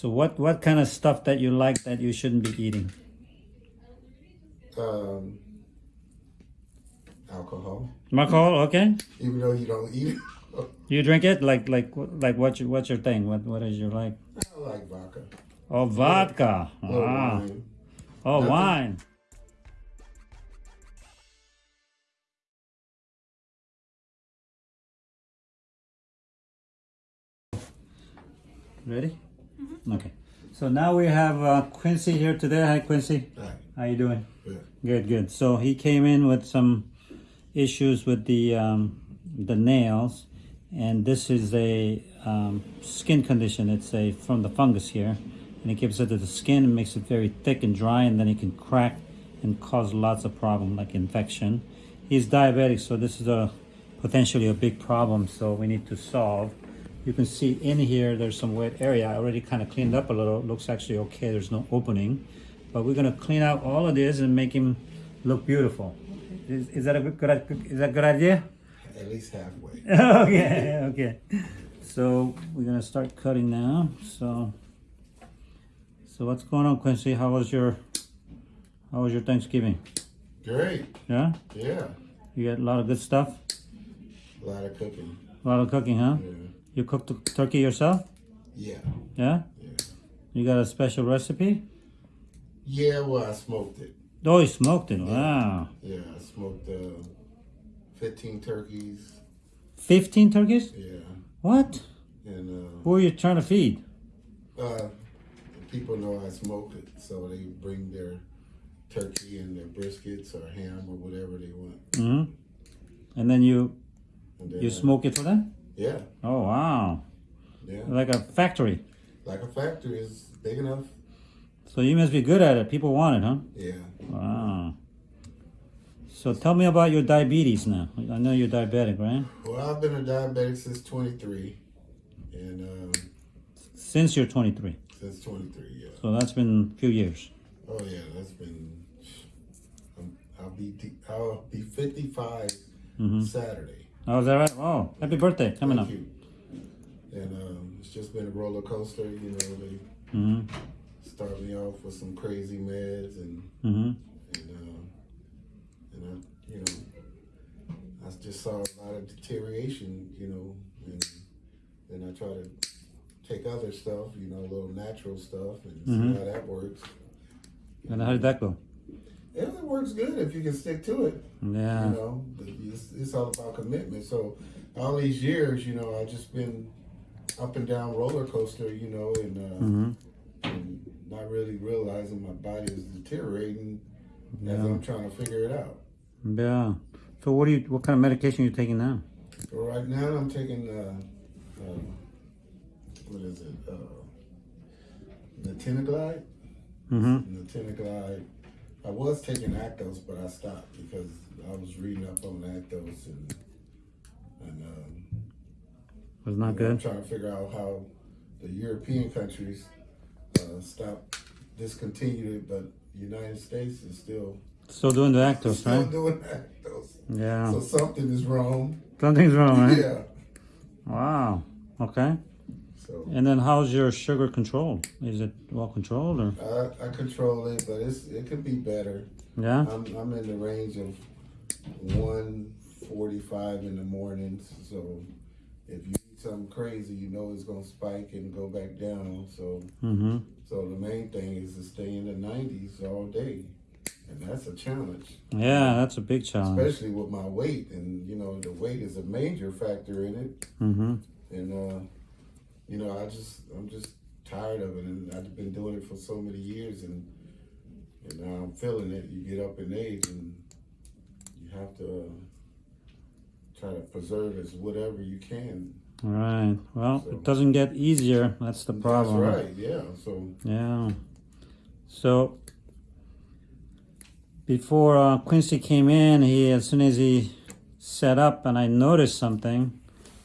So what what kind of stuff that you like that you shouldn't be eating? Um, alcohol. Alcohol, okay. Even though you don't eat it. You drink it like like like what's your, what's your thing? What what is your like? I like vodka. Oh, vodka. Little Ah. wine. Oh, Nothing. wine. Ready? Okay. So now we have uh, Quincy here today. Hi, Quincy. Right. How you doing? Good. Good, good. So he came in with some issues with the um, the nails, and this is a um, skin condition. It's a from the fungus here, and it gives it to the skin and makes it very thick and dry, and then it can crack and cause lots of problem like infection. He's diabetic, so this is a potentially a big problem. So we need to solve. You can see in here there's some wet area. I already kind of cleaned up a little. It looks actually okay. There's no opening, but we're gonna clean out all of this and make him look beautiful. Is, is that a good, is that a good idea? At least halfway. okay, okay. So we're gonna start cutting now. So, so what's going on, Quincy? How was your, how was your Thanksgiving? Great. Yeah, Yeah. you got a lot of good stuff. A lot of cooking. A lot of cooking, huh? Yeah. You cooked the turkey yourself? Yeah. Yeah. Yeah. You got a special recipe? Yeah, well, I smoked it. Oh, you smoked it. Wow. Yeah, I smoked uh, 15 turkeys. Fifteen turkeys? Yeah. What? And Who are you trying to feed? uh, uh, people know I smoke it, so they bring their turkey and their briskets or ham or whatever they want. Mm -hmm. And then you And then, you uh, smoke it for them? Yeah. Oh wow. Yeah. Like a factory. Like a factory is big enough. So you must be good at it. People want it, huh? Yeah. Wow. So tell me about your diabetes now. I know you're diabetic, right? Well, I've been a diabetic since 23. And um, Since you're 23. since 23, yeah. So that's been a few years. Oh yeah, that's been. I'm, I'll be I'll be 55 Mhm. Saturday. Oh, is that right? Oh, happy birthday coming Thank up. you. And um, it's just been a roller coaster. You know, they hmm start me off with some crazy meds, and hmm and um, and I, you know, I just saw a lot of deterioration. You know, and then I try to take other stuff. You know, a little natural stuff, and Mhm. see how that works. And how did that go? Yeah, it works good if you can stick to it. Yeah. You know, it's, it's all about commitment. So all these years, you know, I just been up and down roller coaster, you know, and, uh, hmm and not really realizing my body is deteriorating as I'm trying to figure it out. Yeah. So what do you? What kind of medication are you taking now? So right now I'm taking, uh, uh, what is it? Uh, Natinaglide. hmm Natinaglide. I was taking Actos, but I stopped because I was reading up on Actos and and um, Was not I'm good. trying to figure out how the European countries uh, stop, discontinued it, but the United States is still Still doing the Actos, still right? doing Actos. Yeah. So something is wrong. Something's wrong, right? Yeah. Wow. Okay. So And then how's your sugar control? Is it well controlled or? I, I control it, but it's it could be better. Yeah. I'm I'm in the range of 145 in the morning. So if you eat something crazy, you know it's gonna spike and go back down. So Mm-hmm. so the main thing is to stay in the 90s all day, and that's a challenge. Yeah, that's a big challenge. especially with my weight and you know the weight is a major factor in it Mm-hmm. and uh you know i just i'm just tired of it and i've been doing it for so many years and and now i'm feeling it you get up in age and you have to uh, try to preserve as whatever you can Right. Well, So- it doesn't get easier. That's the problem. that's right yeah so Yeah. So before uh, Quincy came in, he as soon as he set up, and I noticed something,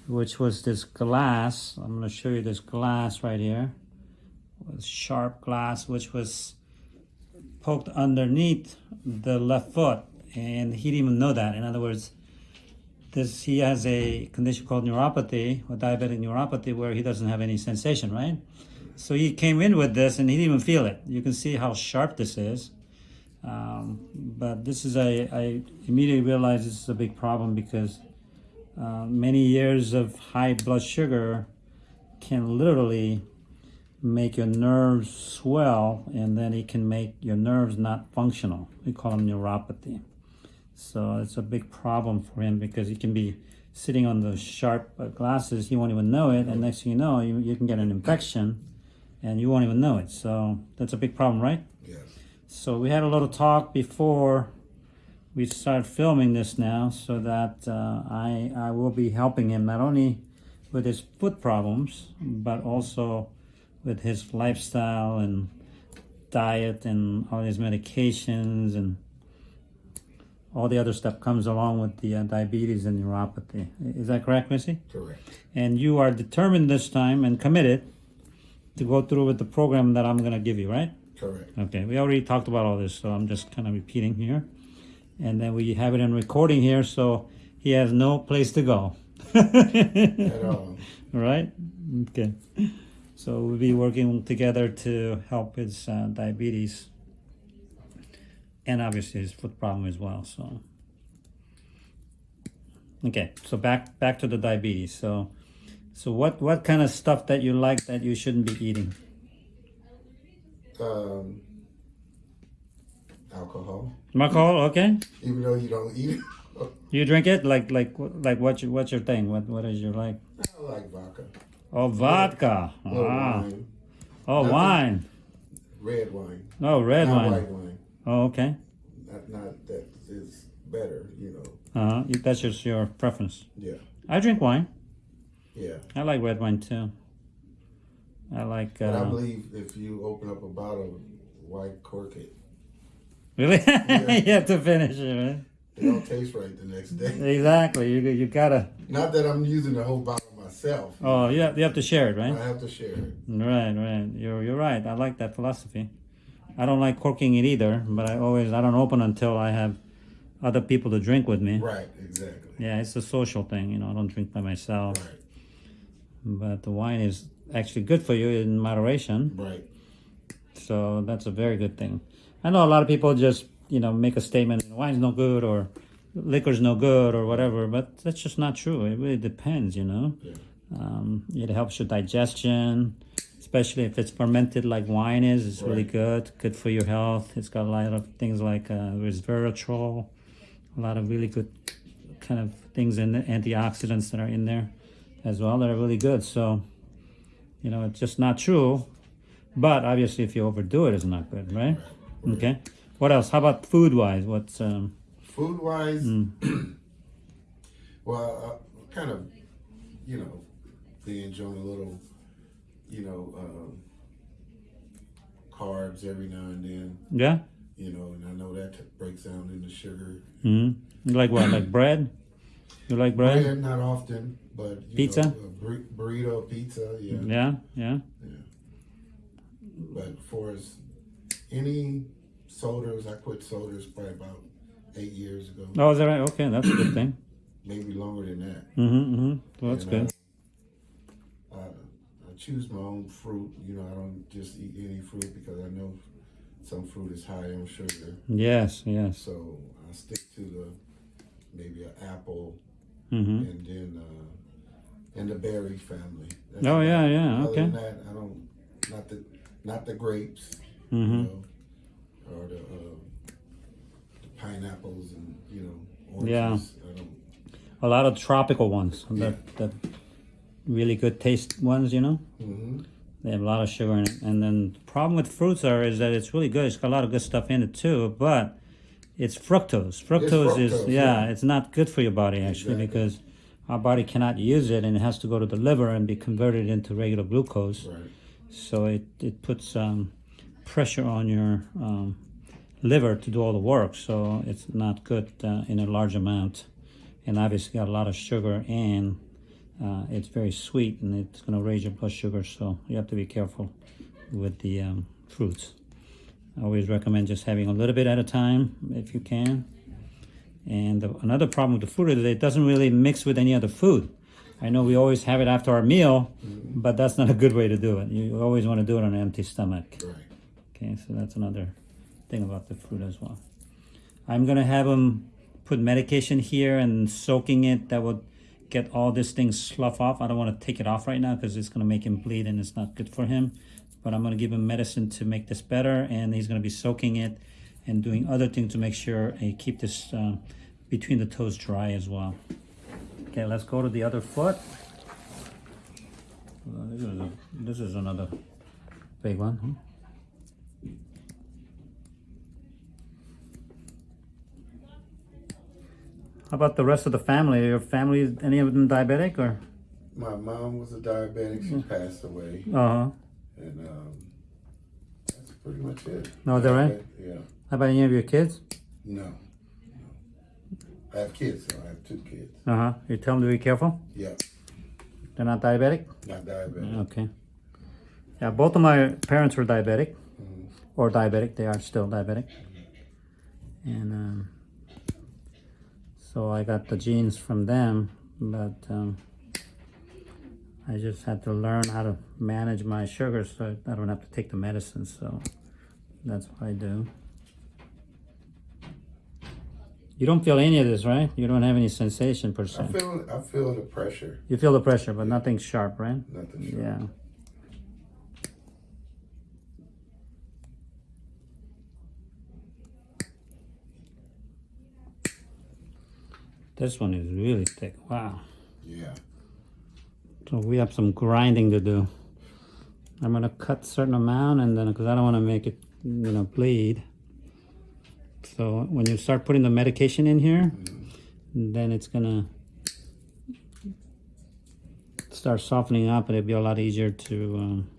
which was this glass. I'm going to show you this glass right here. Sharp glass, which was poked underneath the left foot, and he didn't even know that. In other words, this he has a condition called neuropathy or diabetic neuropathy where he doesn't have any sensation, right? so he came in with this and he didn't even feel it. You can see how sharp this is. Um, but this is a, I immediately realized this is a big problem because uh, many years of high blood sugar can literally make your nerves swell and then it can make your nerves not functional. We call them neuropathy. So it's a big problem for him because he can be sitting on the sharp glasses, he won't even know it, and next thing you know, you, you can get an infection and you won't even know it. So that's a big problem, right? Yes. So we had a little talk before we start filming this now, so that uh, I I will be helping him not only with his foot problems, but also with his lifestyle and diet and all his medications and all the other stuff comes along with the uh, diabetes and neuropathy. Is that correct, Missy? Correct. And you are determined this time and committed to go through with the program that I'm going to give you, right? Correct. Okay, we already talked about all this, so I'm just kind of repeating here. And then we have it in recording here, so he has no place to go. At all. right? Okay. So we'll be working together to help his uh, diabetes and obviously his foot problem as well. So, okay. So back back to the diabetes. So, so what what kind of stuff that you like that you shouldn't be eating? Um, alcohol. Alcohol, okay. Even though you don't eat it. You drink it like like like what's your what's your thing? What what is your like? I like vodka. Oh, vodka. Ah. wine. Oh, Nothing. wine. Red wine. Oh, red not wine. white wine. Oh, okay. Not, not that is better, you know. Uh huh. That's just your preference. Yeah. I drink wine. Yeah. I like red wine too. I like. But I Uh, believe if you open up a bottle, why cork it? Really, you have to finish it, right? It don't taste right the next day. Exactly. You you gotta. Not that I'm using the whole bottle myself. Oh, you have, you have to share it, right? I have to share it. Right, right. You're you're right. I like that philosophy. I don't like corking it either, but I always I don't open until I have other people to drink with me. Right, exactly. Yeah, it's a social thing. You know, I don't drink by myself. Right, But the wine is actually good for you in moderation. right. So that's a very good thing. I know a lot of people just, you know, make a statement, wine's no good or liquor's no good or whatever, but that's just not true. It really depends, you know. Yeah. Um, it helps your digestion, especially if it's fermented like wine is. It's really good, good for your health. It's got a lot of things like uh, resveratrol, a lot of really good kind of things in the antioxidants that are in there as well that are really good. So, you know, it's just not true. But obviously, if you overdo it, it's not good, right? Okay. What else? How about food wise? What's um? Food wise, Mm. well, uh, kind of, you know, be enjoying a little, you know, um, carbs every now and then, Yeah. you know, and I know that t- breaks down into sugar. hmm Like what? Like bread? You like bread? Bread, not often, but you Pizza? know, bur- burrito, pizza, yeah. Yeah. Yeah. But for as any sodas, I quit sodas probably about eight years ago, Oh, is that right? Okay, that's a good thing. maybe longer than that. Mm-hmm. mm-hmm. Well, that's And, good. uh, I, I choose my own fruit. You know, I don't just eat any fruit because I know some fruit is high in sugar. Yes. Yes. So I stick to the maybe an apple Mm-hmm. and then uh, and the berry family. That's Oh, yeah, it. yeah, Other okay. than that, I don't not the not the grapes. Mm-hmm. You know, or the, uh, the pineapples and you know oranges. Yeah. A lot of tropical ones. Yeah. That that really good taste ones. You know, hmm they have a lot of sugar in it. And then the problem with fruits are is that it's really good. It's got a lot of good stuff in it too, but it's fructose. Fructose, is fructose, yeah, yeah. it's not good for your body actually Exactly. because our body cannot use it and it has to go to the liver and be converted into regular glucose. Right. So it, it puts um, pressure on your um, liver to do all the work. So it's not good uh, in a large amount. And obviously got a lot of sugar and uh, it's very sweet and it's going to raise your blood sugar. So you have to be careful with the um, fruits. I always recommend just having a little bit at a time if you can. And the, another problem with the fruit is that it doesn't really mix with any other food. I know we always have it after our meal, but that's not a good way to do it. You always want to do it on an empty stomach. Right. Okay, so that's another thing about the fruit as well. I'm gonna have him put medication here and soaking it. That would get all this thing slough off. I don't want to take it off right now because it's gonna make him bleed and it's not good for him. But I'm gonna give him medicine to make this better, and he's gonna be soaking it and doing other things to make sure he keep this uh, between the toes dry as well. Okay, let's go to the other foot. This is another big one. How about the rest of the family? Your family, any of them diabetic or? My mom was a diabetic. She passed away, Uh huh. and um, that's pretty much it. No, they're right? Yeah. How about any of your kids? No. no. I have kids. So I have two kids. Uh huh. You tell them to be careful. Yeah. They're not diabetic. Not diabetic. Okay. Yeah, both of my parents were diabetic, Mhm. or diabetic. They are still diabetic, and um, so I got the genes from them. But um, I just had to learn how to manage my sugar, so I don't have to take the medicine. So that's what I do. You don't feel any of this, right? You don't have any sensation per I se. feel. I feel the pressure. You feel the pressure, but nothing sharp, right? Nothing. Sure. Yeah. This one is really thick. Wow. Yeah. So we have some grinding to do. I'm gonna cut certain amount and then because I don't want to make it, you know, bleed. So when you start putting the medication in here, then it's gonna start softening up and it'll be a lot easier to um,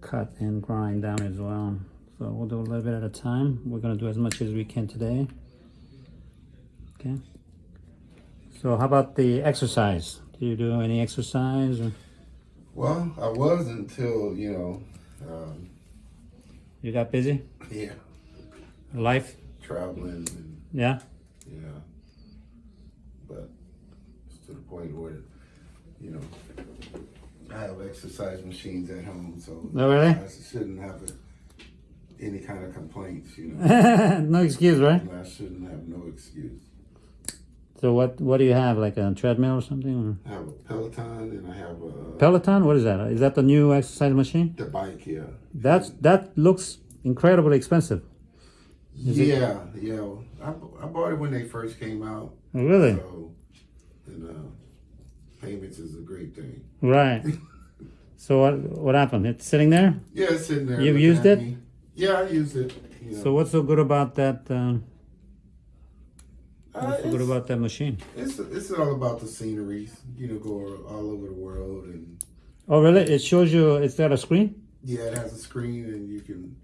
cut and grind down as well. So we'll do a little bit at a time. We're gonna do as much as we can today. Okay. So how about the exercise? Do you do any exercise? Or Well, I was until you know. Um, you got busy? yeah. Life? Traveling and Yeah? yeah. But it's to the point where, you know, I have exercise machines at home, so no, really? I shouldn't have a, any kind of complaints. You know, no excuse, right? I shouldn't have no excuse. So what what do you have? Like a treadmill or something? I have a Peloton and I have a Peloton? What is that? Is that the new exercise machine? the bike yeah. That's that looks incredibly expensive. Is it- yeah, yeah. I, I bought it when they first came out. Oh, really? So, and uh, payments is a great thing. Right. So what what happened? It's sitting there. Yeah, it's sitting there. You've used it? me. Yeah, I used it. You know. So what's so good about that? Um, Uh, what's so good it's, about that machine? it's it's all about the sceneries. You know, go all over the world, and Oh, really? It shows you. It's got a screen. yeah, it has a screen, and you can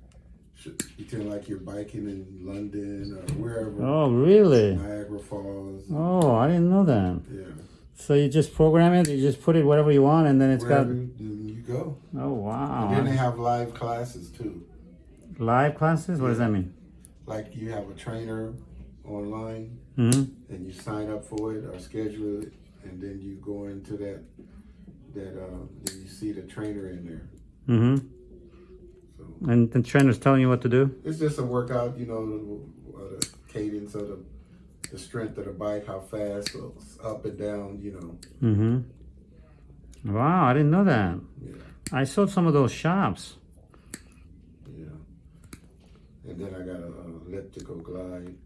pretend like you're biking in London or wherever. Oh, really? Niagara Falls. Oh, I didn't know that. Yeah, So you just program it. You just put it whatever you want, and then it's wherever got. you you go. Oh And then they have live classes too. Live classes. What does that mean? Like you have a trainer online, hmm and you sign up for it or schedule it, and then you go into that that uh, then you see the trainer in there. Mm-hmm. So And the trainer's telling you what to do. it's just a workout, you know, the, uh, the cadence of the the strength of the bike, how fast, it's up and down, you know. Mm-hmm. Wow, I didn't know that. Yeah, I saw some of those shops. yeah. And then I got a, uh elliptical glide.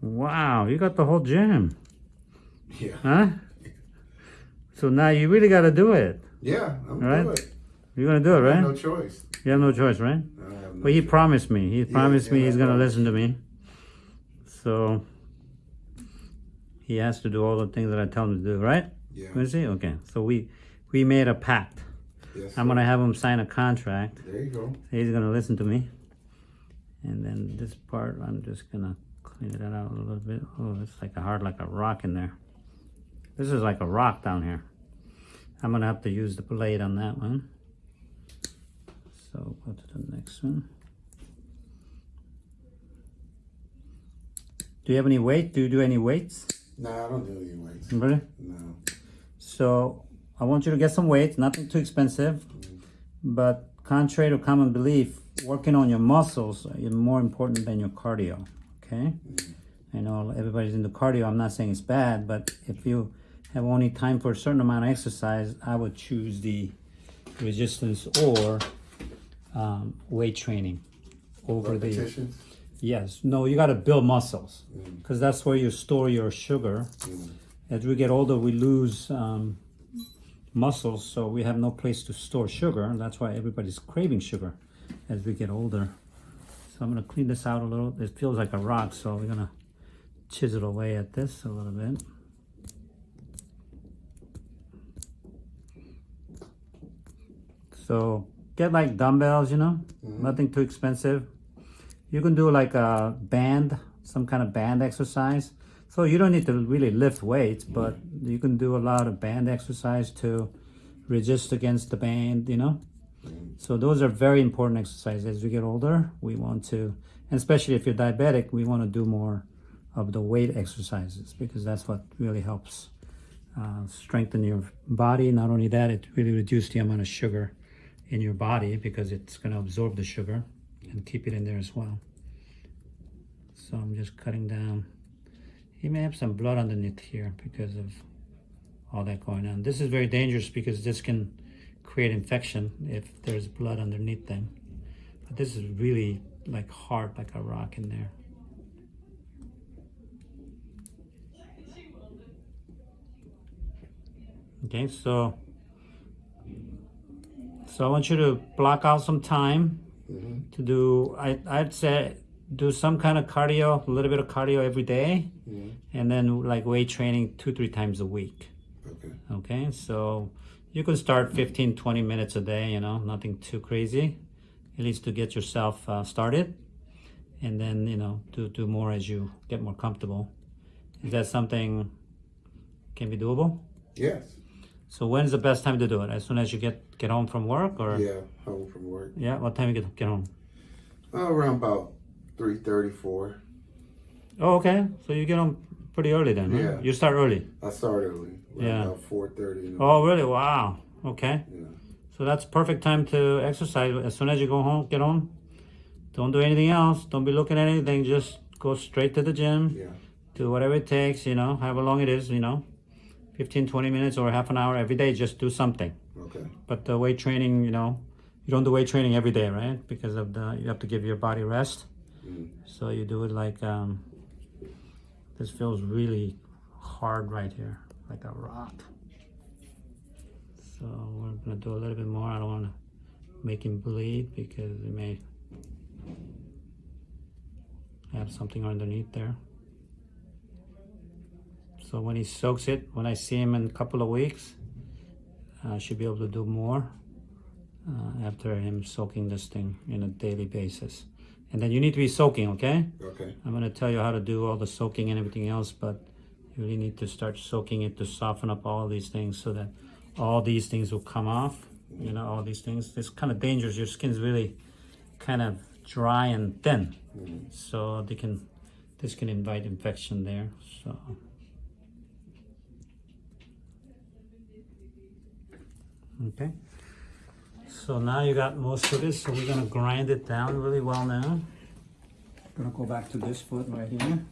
Wow, you got the whole gym, Yeah, huh? So now you really got to do it. yeah, I'm Right. good. You're gonna do it, I have right? no choice. You have no choice, right? I have no Well, he choice. promised me. He promised me yeah, he's gonna listen to me. So he has to do all the things that I tell him to do, right? Yeah. Is he? Okay. So we we made a pact. Yes, I'm gonna have him sign a contract. There you go. He's gonna listen to me. And then this part, I'm just gonna it out a little bit. Oh, it's like a hard, like a rock in there. This is like a rock down here. I'm gonna have to use the blade on that one. So go to the next one. Do you have any weight? Do you do any weights? No, I don't do any weights. Really? No. So I want you to get some weights, nothing too expensive. Mm-hmm. But contrary to common belief, working on your muscles is more important than your cardio. Okay? I know everybody's into cardio. I'm not saying it's bad, but if you have only time for a certain amount of exercise, I would choose the resistance or um, weight training over the. Yes. No, you got to build muscles because that's where you store your sugar. As we get older, we lose um, muscles, so we have no place to store sugar. And that's why everybody's craving sugar as we get older. So I'm going to clean this out a little. It feels like a rock, so we're going to chisel away at this a little bit. So get like dumbbells, you know, mm-hmm. nothing too expensive. You can do like a band, some kind of band exercise. So you don't need to really lift weights, but mm-hmm. you can do a lot of band exercise to resist against the band, you know. So those are very important exercises. As we get older, we want to, and especially if you're diabetic, we want to do more of the weight exercises because that's what really helps uh, strengthen your body. Not only that, it really reduces the amount of sugar in your body because it's going to absorb the sugar and keep it in there as well. So I'm just cutting down. He may have some blood underneath here because of all that going on. This is very dangerous because this can create infection if there's blood underneath them. But this is really like hard, like a rock in there. Okay, so so I want you to block out some time mm-hmm. to do. I I'd say do some kind of cardio, a little bit of cardio every day, mm-hmm. and then like weight training two three times a week. Okay. Okay, so you can start 15 20 minutes a day. You know, nothing too crazy, at least to get yourself uh, started, and then you know do do more as you get more comfortable. Is that something can be doable? Yes. So when's the best time to do it? As soon as you get get home from work, or Yeah. Home from work. Yeah, what time you get get home? Uh, around about three thirty-four. Oh, okay. So you get home pretty early then. Yeah. You start early. I start early. Yeah. About four thirty. Oh, really? Wow. Okay. Yeah. So that's perfect time to exercise. As soon as you go home, get home. Don't do anything else. Don't be looking at anything. Just go straight to the gym. Yeah. Do whatever it takes. You know, however long it is. You know, 15, 20 minutes or half an hour every day. Just do something. Okay. But the weight training, you know, you don't do weight training every day, right? Because of the you have to give your body rest. Mm. So you do it like um, this feels really hard right here, like a rock. So we're gonna do a little bit more. I don't want to make him bleed because it may have something underneath there. So when he soaks it, when I see him in a couple of weeks, I should be able to do more uh, after him soaking this thing in a daily basis. And then you need to be soaking, okay? Okay. I'm going to tell you how to do all the soaking and everything else, but you really need to start soaking it to soften up all these things so that all these things will come off. You know, all these things. It's kind of dangerous. Your skin's really kind of dry and thin. Mm-hmm. So they can, this can invite infection there. So. Okay. So now you got most of this, so we're gonna grind it down really well now. Gonna go back to this foot right here.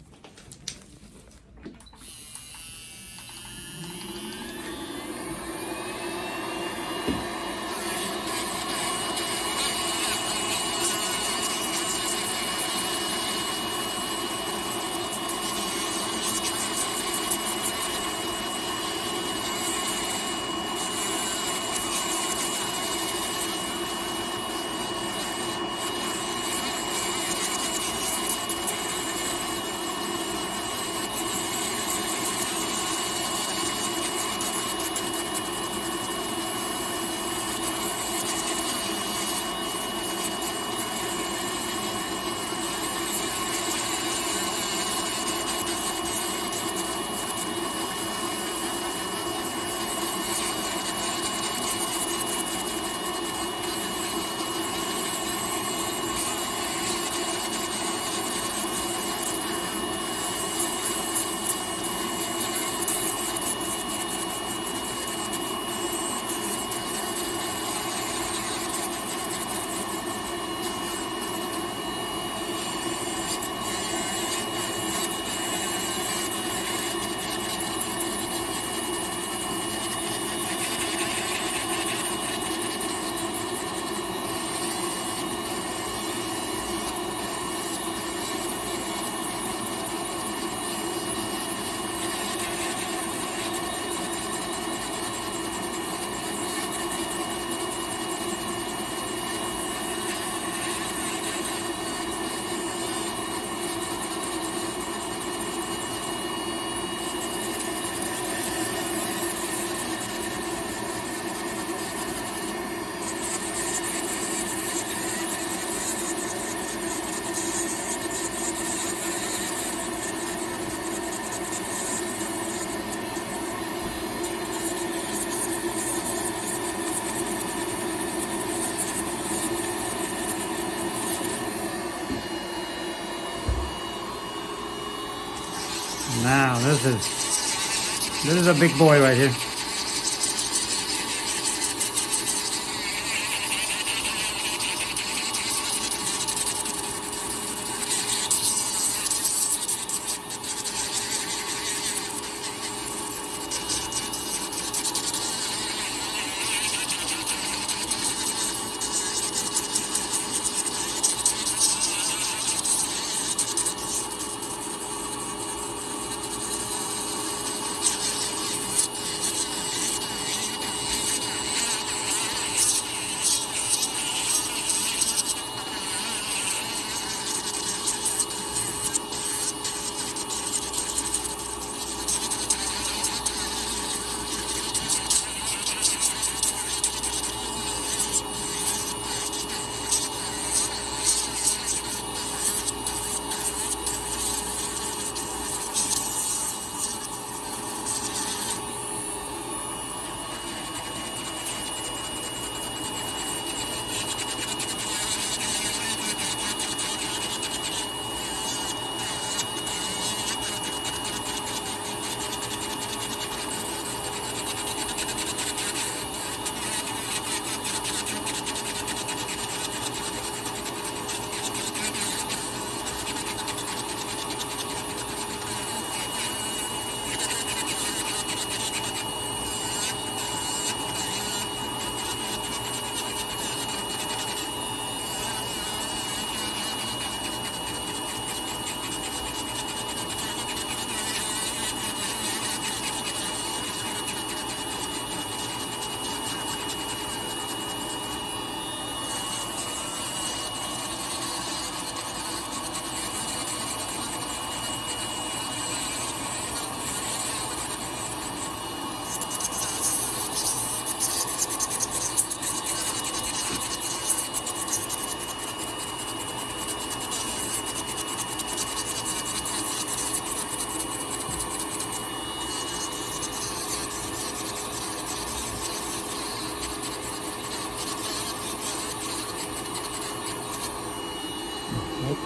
Now this is this is a big boy right here.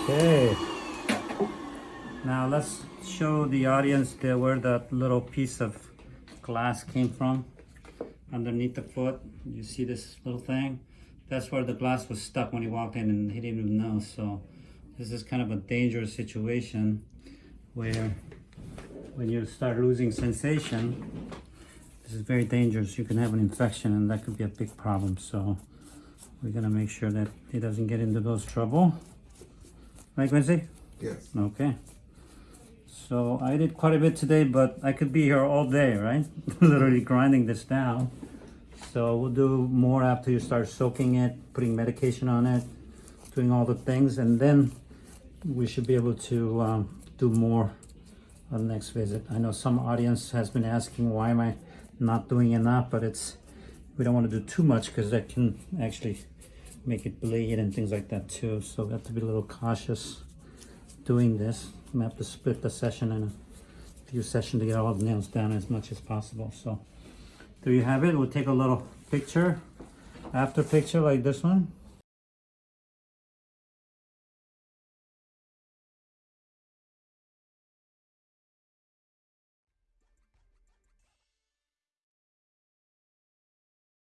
Okay. Now let's show the audience there where that little piece of glass came from underneath the foot. You see this little thing? That's where the glass was stuck when he walked in and he didn't even know. So this is kind of a dangerous situation where when you start losing sensation, this is very dangerous. You can have an infection and that could be a big problem. So we're gonna make sure that he doesn't get into those trouble. Right, Quincy? Yes. Okay. So I did quite a bit today, but I could be here all day, right? Literally grinding this down. So we'll do more after you start soaking it, putting medication on it, doing all the things, and then we should be able to um, do more on the next visit. I know some audience has been asking why am I not doing enough, but it's we don't want to do too much because that can actually make it bleed and things like that too. So we have to be a little cautious doing this. We have to split the session in a few sessions to get all the nails down as much as possible. So there you have it. We'll take a little picture, after picture like this one.